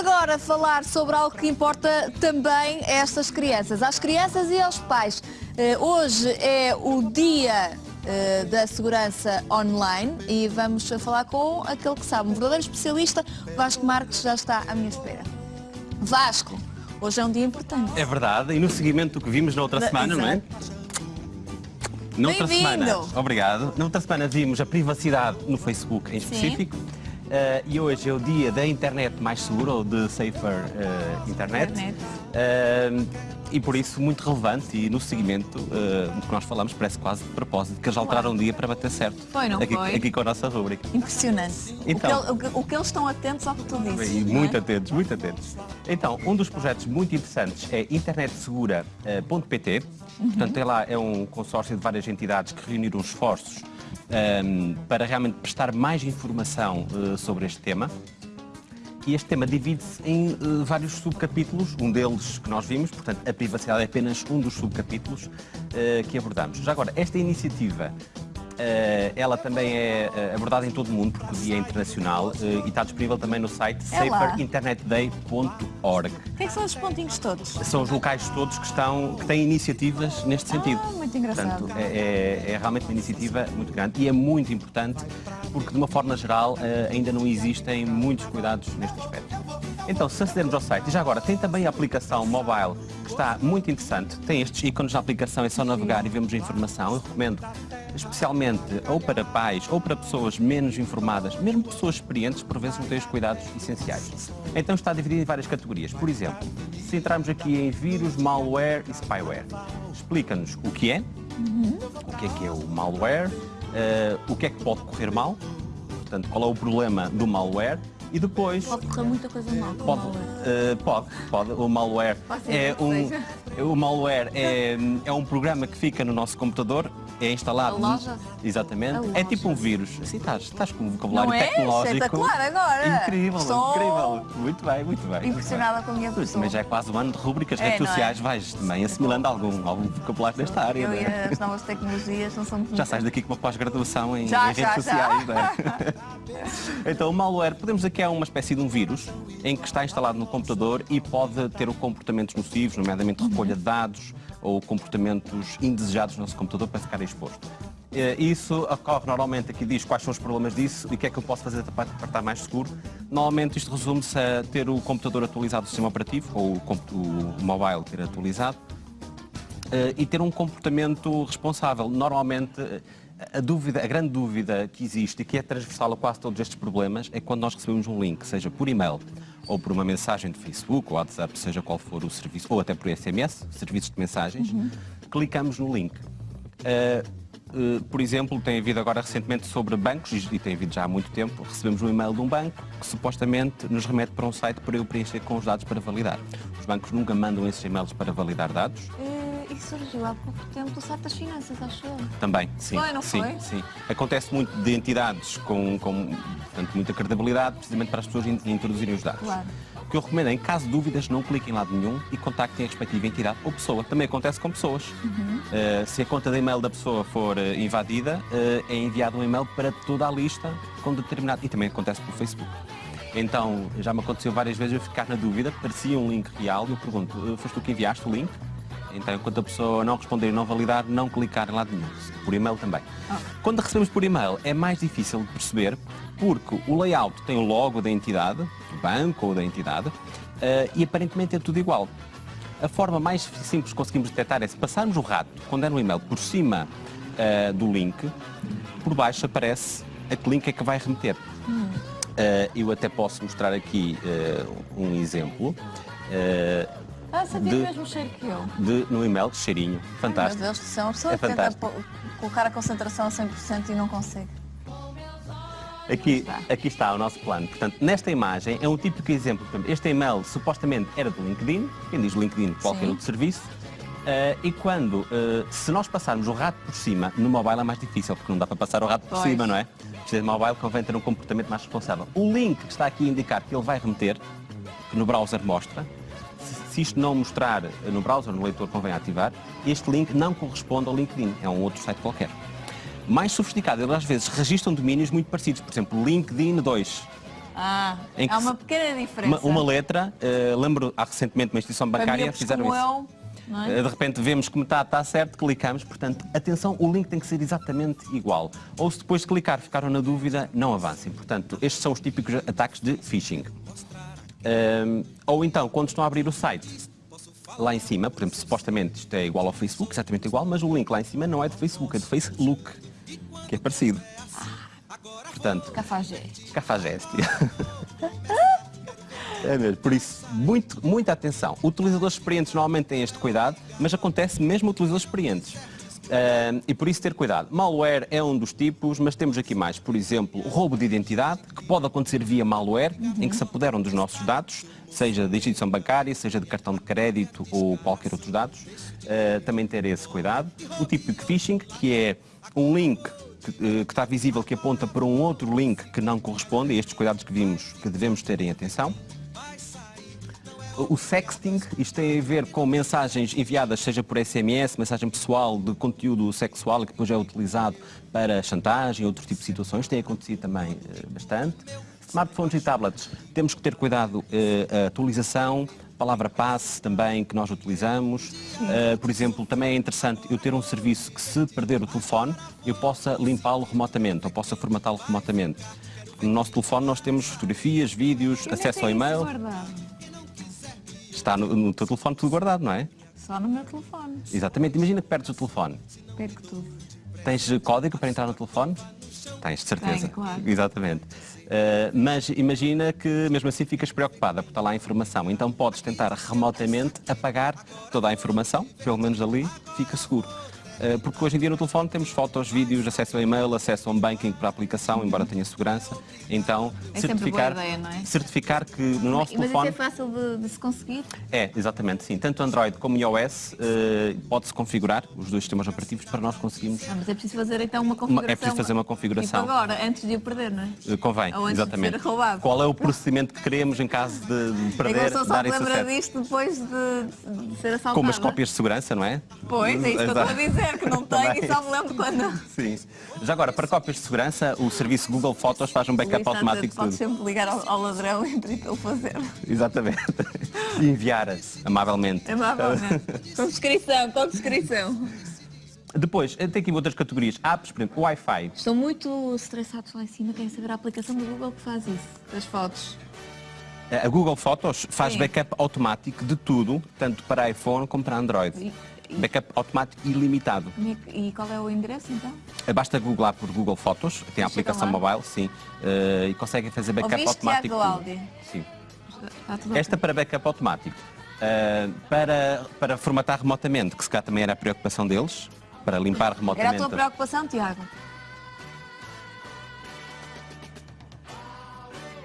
agora falar sobre algo que importa também a estas crianças, às crianças e aos pais. Eh, hoje é o dia eh, da segurança online e vamos falar com aquele que sabe, um verdadeiro especialista, Vasco Marques já está à minha espera. Vasco, hoje é um dia importante. É verdade, e no seguimento do que vimos na outra semana, não é? Noutra semana, obrigado. Na outra semana vimos a privacidade no Facebook em específico. Uh, e hoje é o dia da internet mais segura, ou de Safer uh, Internet. internet. Uh, e por isso muito relevante e no seguimento do que nós falamos parece quase de propósito que eles alteraram o dia para bater certo. Foi, não aqui, foi? Aqui com a nossa rúbrica. Impressionante. Então, o, que, o, que, eles estão atentos ao que tu dizes. Muito é? atentos, muito atentos. Então, um dos projetos muito interessantes é internetsegura.pt. Uhum. Portanto, lá é um consórcio de várias entidades que reuniram esforços um, para realmente prestar mais informação uh, sobre este tema. E este tema divide-se em uh, vários subcapítulos, um deles que nós vimos, portanto, a privacidade é apenas um dos subcapítulos uh, que abordamos. Já agora, esta iniciativa ela também é uh, abordada em todo o mundo, porque o dia é internacional uh, e está disponível também no site é saferinternetday.org. O que, é são os pontinhos todos? São os locais todos que, estão, que têm iniciativas neste sentido. Ah, muito engraçado. Portanto, é, é, é, realmente uma iniciativa muito grande e é muito importante porque, de uma forma geral, ainda não existem muitos cuidados neste aspecto. Então, se acedermos ao site, e já agora, tem também a aplicação mobile, que está muito interessante. Tem estes ícones na aplicação, é só navegar e vemos a informação. Eu recomendo especialmente ou para pais ou para pessoas menos informadas, mesmo pessoas experientes, por vezes não têm os cuidados essenciais. Então está dividido em várias categorias. Por exemplo, se entrarmos aqui em vírus, malware e spyware, explica-nos o que é, uhum. o que é que é o malware, uh, o que é que pode correr mal, portanto, qual é o problema do malware, e depois... Pode correr muita coisa mal pode, uh, pode, pode. O malware é um, o malware é, é um programa que fica no nosso computador é instalado. A loja? Exatamente. A é tipo um vírus. Assim estás, estás com um vocabulário Não é? tecnológico. Espetacular agora. Incrível, Estou incrível. Muito bem, muito bem. Impressionada muito com a minha pessoa. Mas já é quase um ano de rubricas, é, redes sociais, é? vais também assimilando algum, algum vocabulário nesta área. Eu é? e as novas tecnologias não somos Já sais daqui com uma pós-graduação em, já, em redes já, sociais, não é? então, o malware, podemos dizer que é uma espécie de um vírus em que está instalado no computador e pode ter comportamentos nocivos, nomeadamente recolha de dados ou comportamentos indesejados no nosso computador para ficar exposto. Eh, isso ocorre normalmente, aqui diz quais são os problemas disso e o que é que eu posso fazer para estar mais seguro. Normalmente isto resume-se a ter o computador atualizado, o sistema operativo, ou o, mobile ter atualizado, eh, e ter um comportamento responsável. Normalmente a, dúvida, a grande dúvida que existe e que é transversal a quase todos estes problemas é quando nós recebemos um link, seja por e-mail ou por uma mensagem de Facebook ou WhatsApp, seja qual for o serviço, ou até por SMS, serviços de mensagens, uhum. clicamos no link. Uh, uh, por exemplo, tem havido agora recentemente sobre bancos, e tem havido já há muito tempo, recebemos um e-mail de um banco que supostamente nos remete para um site para eu preencher com os dados para validar. Os bancos nunca mandam esses e-mails para validar dados. É surgiu há pouco tempo o site das finanças, acho eu. Também, sim. Foi, não sim, foi? Sim, Acontece muito de entidades com, com portanto, muita credibilidade, precisamente para as pessoas introduzirem os dados. Claro. O que eu recomendo é, em caso de dúvidas, não cliquem em lado nenhum e contactem a respectiva entidade ou pessoa. Também acontece com pessoas. Uhum. Uh, se a conta de e-mail da pessoa for uh, invadida, uh, é enviado um e-mail para toda a lista com determinado... E também acontece pelo Facebook. Então, já me aconteceu várias vezes eu ficar na dúvida, parecia um link real e eu pergunto, foste tu que enviaste o link? Então, enquanto a pessoa não responder e não validar, não clicar em lado nenhum. Por e-mail também. Ah. Quando recebemos por e-mail, é mais difícil de perceber, porque o layout tem o logo da entidade, do banco ou da entidade, uh, e aparentemente é tudo igual. A forma mais simples que conseguimos detectar é se passarmos o rato, quando é no e-mail, por cima uh, do link, por baixo aparece a que link é que vai remeter. Hum. Uh, eu até posso mostrar aqui um exemplo. Ah, sabia de, mesmo cheiro que eu. De, no e-mail, cheirinho. Fantástico. Meu Deus do céu, a pessoa é tenta colocar a concentração a 100% e não consegue. Aqui está. aqui está o nosso plano. Portanto, nesta imagem é um típico exemplo. Este e-mail supostamente era do LinkedIn, quem diz LinkedIn, qualquer Sim. outro serviço. Uh, e quando, uh, se nós passarmos o rato por cima, no mobile é mais difícil, porque não dá para passar o rato por pois. cima, não é? Precisa de mobile, convém ter um comportamento mais responsável. O link que está aqui a indicar que ele vai remeter, que no browser mostra, se isto não mostrar no browser, no leitor convém ativar, este link não corresponde ao LinkedIn, é um outro site qualquer. Mais sofisticado, eles às vezes registram domínios muito parecidos, por exemplo, LinkedIn 2. Ah, há uma pequena diferença. Uma, uma letra, eh, lembro há recentemente uma instituição bancária miúdos fizeram isso. eu, não é? Eh, De repente vemos que metade está certo, clicamos, portanto, atenção, o link tem que ser exatamente igual. Ou se depois de clicar ficaram na dúvida, não avancem. Portanto, estes são os típicos ataques de phishing. Ehm, ou então, quando estão a abrir o site, lá em cima, por exemplo, supostamente isto é igual ao Facebook, exatamente igual, mas o link lá em cima não é de Facebook, é de Facebook, que é parecido. Portanto, Cafajeste. Cafajeste. É mesmo, por isso, muito, muita atenção. Utilizadores experientes normalmente têm este cuidado, mas acontece mesmo a utilizadores experientes. E por isso ter cuidado. Malware é um dos tipos, mas temos aqui mais. Por exemplo, roubo de identidade, que pode acontecer via malware, em que se apoderam dos nossos dados, seja de instituição bancária, seja de cartão de crédito ou qualquer outro dados. Ah, também ter esse cuidado. O de phishing, que é um link que, eh, que está visível que aponta para um outro link que não corresponde, estes cuidados que vimos que devemos ter em atenção. O sexting, isto tem a ver com mensagens enviadas, seja por SMS, mensagem pessoal de conteúdo sexual, que depois é utilizado para chantagem e outro tipo de situações, tem acontecido também eh, bastante. Smartphones e tablets, temos que ter cuidado, eh, a atualização, palavra passe também que nós utilizamos. Eh, por exemplo, também é interessante eu ter um serviço que se perder o telefone, eu possa limpá-lo remotamente, ou possa formatá-lo remotamente. No nosso telefone nós temos fotografias, vídeos, acesso ao e-mail. Está no, no teu telefone tudo guardado, não é? Só no meu telefone. Exatamente. Imagina que perdes o telefone. Perco tudo. Tens código para entrar no telefone? Tens, de certeza. Tenho, claro. Exatamente. Eh, mas imagina que mesmo assim ficas preocupada porque está lá a informação. Então podes tentar remotamente apagar toda a informação, pelo menos ali fica seguro. Eh, porque hoje em dia no telefone temos fotos, vídeos, acesso ao e-mail, acesso a um banking para a aplicação, embora tenha segurança. Então, É sempre certificar, boa ideia, não é? certificar que no nosso Mas isso telefone. é fácil de, de se conseguir? É, exatamente, sim. Tanto Android como iOS eh, pode-se configurar os dois sistemas operativos para nós conseguirmos. Ah, mas é preciso fazer então uma configuração. é preciso fazer uma configuração. Tipo agora, antes de o perder, não é? eh, Convém, Ou antes exatamente. de ser roubado. Qual é o procedimento que queremos em caso de, de É a perder, pessoa só dar esse acesso? disto depois de, de ser assaltada. Com umas cópias de segurança, não é? Pois, é isso que eu estou a Exato. Que não tenho Também. e só me lembro quando. Sim. Já agora, para cópias de segurança, o serviço Google Fotos faz um backup automático de Podes tudo. sempre ligar ao, ao ladrão e pedir para ele fazer. Exatamente. E enviar amavelmente. Amavelmente. com descrição, com descrição. Depois, eh, tem aqui outras categorias. Apps, por exemplo, Wi-Fi. Estão muito estressados lá em cima, querem saber a aplicação do Google que faz isso, das fotos. A Google Fotos faz Sim. backup automático de tudo, tanto para iPhone como para Android. E- Backup automático ilimitado. E qual é o endereço então? Basta googlar por Google Fotos, tem a aplicação mobile, sim, eh, e conseguem fazer backup Ouviste, automático. Tiago tudo. Aldi? Sim. Esta para backup automático. Eh, para, para formatar remotamente, que se calhar também era a preocupação deles, para limpar Era a remotamente. tua preocupação, Tiago?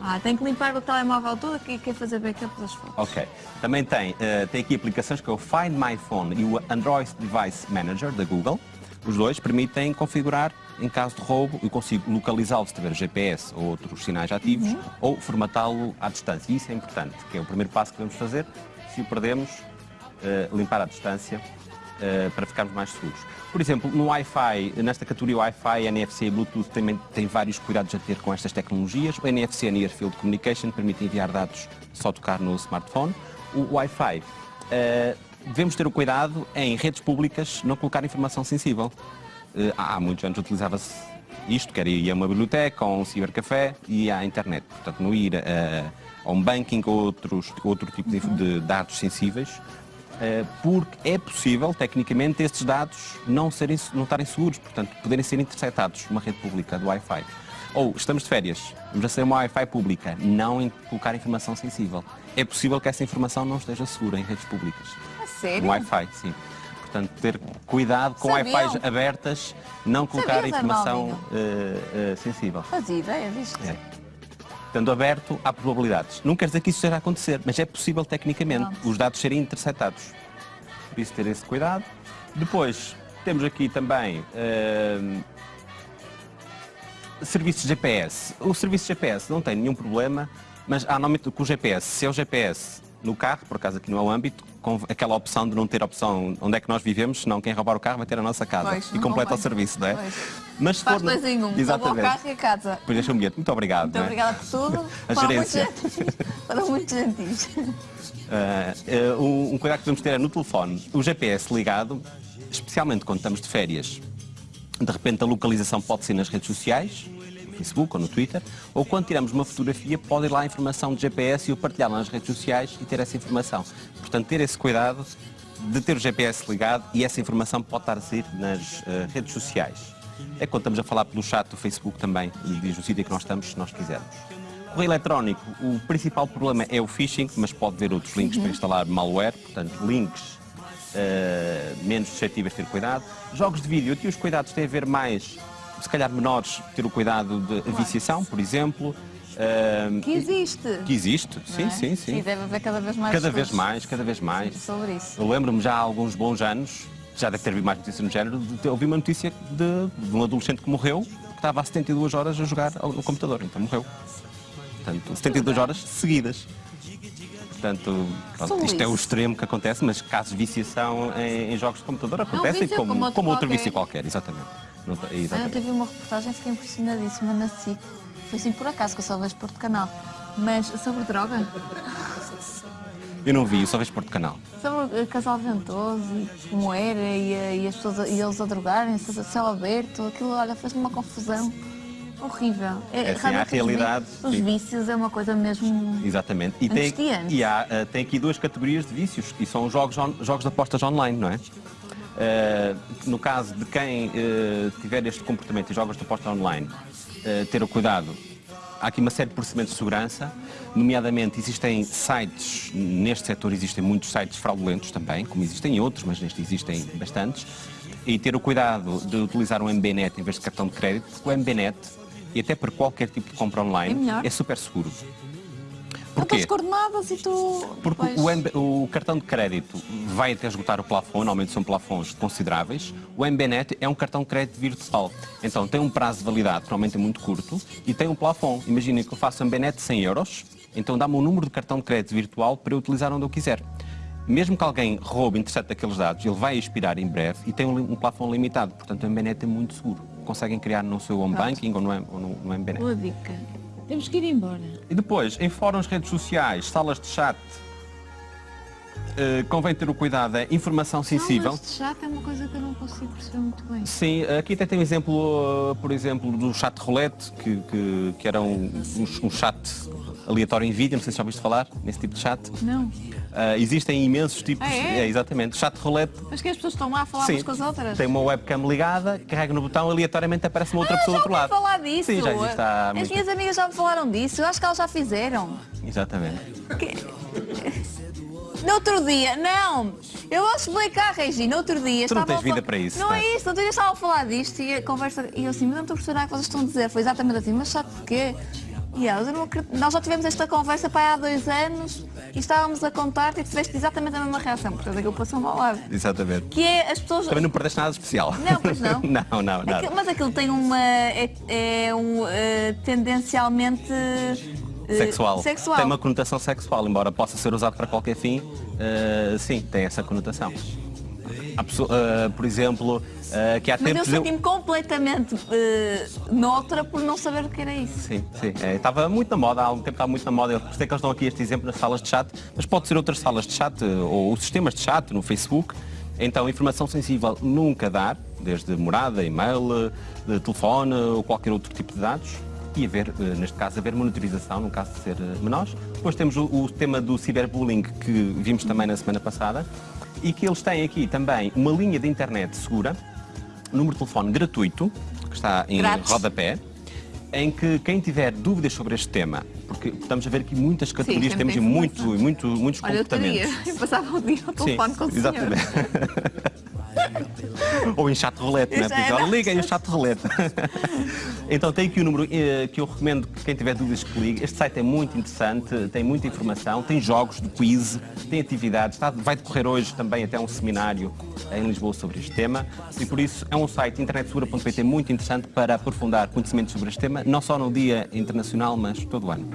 Ah, tem que limpar o telemóvel todo e quer fazer backup das fotos. Ok. Também tem, eh, tem aqui aplicações que é o Find My Phone e o Android Device Manager da Google. Os dois permitem configurar, em caso de roubo, eu consigo localizá-lo se tiver GPS ou outros sinais ativos, ou formatá-lo à distância. E isso é importante, que é o primeiro passo que devemos fazer. Se o perdemos, eh, limpar à distância eh, para ficarmos mais seguros. Por exemplo, no Wi-Fi, nesta categoria Wi-Fi, NFC e Bluetooth também tem vários cuidados a ter com estas tecnologias. O NFC, Near Field Communication, permite enviar dados só tocar no smartphone. O Wi-Fi, eh, devemos ter o cuidado em redes públicas não colocar informação sensível. Eh, há muitos anos utilizava-se isto, quer ir a uma biblioteca, a um cibercafé e à internet. Portanto, não ir eh, a um banking ou outros, outro tipo de, de dados sensíveis. Eh, porque é possível, tecnicamente, estes dados não, serem, não estarem seguros, portanto, poderem ser interceptados numa rede pública do Wi-Fi. Ou estamos de férias, vamos aceder a uma Wi-Fi pública, não colocar informação sensível. É possível que essa informação não esteja segura em redes públicas. A sério? No Wi-Fi, sim. Portanto, ter cuidado com? Wi-Fi abertas, não colocar informação eh, eh, sensível. Fazia ideia disto. É. Estando aberto, há probabilidades. Não quer dizer que isso esteja a acontecer, mas é possível tecnicamente os dados serem interceptados. Por isso ter esse cuidado. Depois, temos aqui também hum, serviços GPS. O serviço GPS não tem nenhum problema, mas há normalmente com o GPS, se é o GPS no carro, por acaso aqui não é o âmbito, com aquela opção de não ter opção onde é que nós vivemos, senão quem roubar o carro vai ter a nossa casa Pois, e completa o serviço, não é? Pois. Mas se Faz for no- dois em um. Rouba o Exatamente. carro e a casa. Depois deixa um bilhete. Muito obrigado. Muito é? obrigada por tudo. A Foram gerência. Foram muito gentis. Ah, ah, um, cuidado que devemos ter é no telefone, o GPS ligado, especialmente quando estamos de férias. De repente a localização pode ser nas redes sociais, no Facebook ou no Twitter, ou quando tiramos uma fotografia pode ir lá a informação de GPS e o partilhar nas redes sociais e ter essa informação. Portanto, ter esse cuidado de ter o GPS ligado e essa informação pode estar a sair nas ah, redes sociais. É quando estamos a falar pelo chat do Facebook também, e diz o sítio que nós estamos, se nós quisermos. Correio eletrónico, o principal problema é o phishing, mas pode ver outros links para instalar malware, portanto, links eh, menos suscetíveis de ter cuidado. Jogos de vídeo, aqui os cuidados têm a ver mais, se calhar menores, ter o cuidado de viciação, por exemplo. Que existe. que existe, sim, é? sim, sim. E deve haver cada vez mais Cada vez mais, cada vez mais. Sobre isso. Eu lembro-me já há alguns bons anos, já deve ter havido mais notícias no género, de, de, ouvi uma notícia de, de um adolescente que morreu, que estava há 72 horas a jogar no computador, então morreu. Portanto, 72 horas seguidas. Portanto, pronto, isto é o extremo que acontece, mas casos de viciação em, em jogos de computador acontecem vício como, como outro como outro vício qualquer, exatamente. Não Ah, Eu tive uma reportagem, fiquei impressionadíssima na SIC. Foi assim por acaso, que eu só vejo Porto Canal. Mas sobre droga, Eu não vi, eu só vejo Porto Canal. sobre uh, casal ventoso, e como era, e, uh, e as pessoas, a- e eles a drogarem-se, céu aberto, aquilo, olha, fez-me uma confusão horrível. É assim, há os vi- realidade, Os vícios é uma coisa mesmo. Exatamente. E tem, e há, eh, tem aqui duas categorias de vícios, e são os jogos, on- jogos de apostas online, não é? Eh, no caso de quem eh, tiver este comportamento em jogos de aposta online, eh, ter o cuidado. Há aqui uma série de procedimentos de segurança, nomeadamente existem sites, neste setor existem muitos sites fraudulentos também, como existem outros, mas neste existem bastantes, e ter o cuidado de utilizar um MBNet em vez de cartão de crédito, porque o MBNet, e até para qualquer tipo de compra É online, melhor. é super seguro. Porquê? tens coordenadas e tu. Porque depois- o, o cartão de crédito vai até esgotar o plafond, normalmente são plafons consideráveis. O MBNet é um cartão de crédito virtual. Então tem um prazo de validade, que normalmente é muito curto, e tem um plafond. Imaginem que eu faço MBNet de 100 euros, então dá-me um número de cartão de crédito virtual para eu utilizar onde eu quiser. Mesmo que alguém roube interesse daqueles dados, ele vai expirar em breve e tem um, um plafond limitado. Portanto, o MBNet é muito seguro. Conseguem criar no seu home banking ou no, ou no, no MBNet. Boa dica. Temos que ir embora. E depois, em fóruns, redes sociais, salas de chat, eh, convém ter o cuidado, é informação sensível. Salas de chat é uma coisa que eu não consigo perceber muito bem. Sim, aqui até tem um exemplo, uh, por exemplo, do chat roulette, que, que, que era um, um, um chat aleatório em vídeo, não sei se já ouviste falar nesse tipo de chat. Não. Uh, existem imensos tipos, Ah, é? exatamente, chat roulette. Mas que as pessoas estão lá a falar umas com as outras. tem uma webcam ligada, carrega no botão, aleatoriamente aparece uma outra pessoa do Ah, outro lado. falar disso. Sim, já existe há As muito minhas amigas já me falaram disso. Eu acho que elas já fizeram. Exatamente. No outro dia, não. Eu vou explicar, Regina. No outro dia Tu não estavam tens a falar- vida para isso, Não não é é? isso. No outro dia estava a falar disto e a conversa. E eu assim, mas não estou a perceber nada que vocês estão a dizer. Foi exatamente assim, mas sabe porquê? E eu não. Nós já tivemos esta conversa para há dois anos e estávamos a contar e tiveste exatamente a mesma reação. Portanto, aquilo passou-me ao lado. Exatamente. Que é as pessoas. Também não perdeste nada especial. Não, pois não. não, não, nada. Aquilo- mas aquilo tem uma. É, é um, eh, tendencialmente. eh, Sexual. Sexual. Tem uma conotação sexual, embora possa ser usado para qualquer fim, eh, sim, tem essa conotação. Pessoa- por exemplo, eh, que há Mas eu tempos eu... senti-me completamente eh, noutra por não saber o que era isso. Sim, sim. É, estava muito na moda, há algum tempo estava muito na moda. Eu sei que eles dão aqui este exemplo nas salas de chat, mas pode ser outras salas de chat ou sistemas de chat no Facebook. Então, informação sensível nunca dar, desde morada, e-mail, telefone ou qualquer outro tipo de dados. E haver, neste caso, haver monitorização, no caso de ser menores. Depois temos o, o tema do ciberbullying, que vimos também na semana passada, e que eles têm aqui também uma linha de internet segura, número de telefone gratuito, que está em Grátis. rodapé, em que quem tiver dúvidas sobre este tema, porque estamos a ver aqui muitas categorias, sempre temos tem muito, muito, muitos Olha, eu teria. comportamentos. Eu passava o dia ao telefone com o exatamente. Ou em chat roulette, não é? Isso Porque, é, não. liga aí o chat roulette. então tem aqui o número eh, que eu recomendo que quem tiver dúvidas que ligue. Este site é muito interessante, tem muita informação, tem jogos de quiz, tem atividades, está- vai decorrer hoje também até um seminário em Lisboa sobre este tema e por isso é um site internetsegura.pt muito interessante para aprofundar conhecimentos sobre este tema, não só no Dia Internacional, mas todo o ano.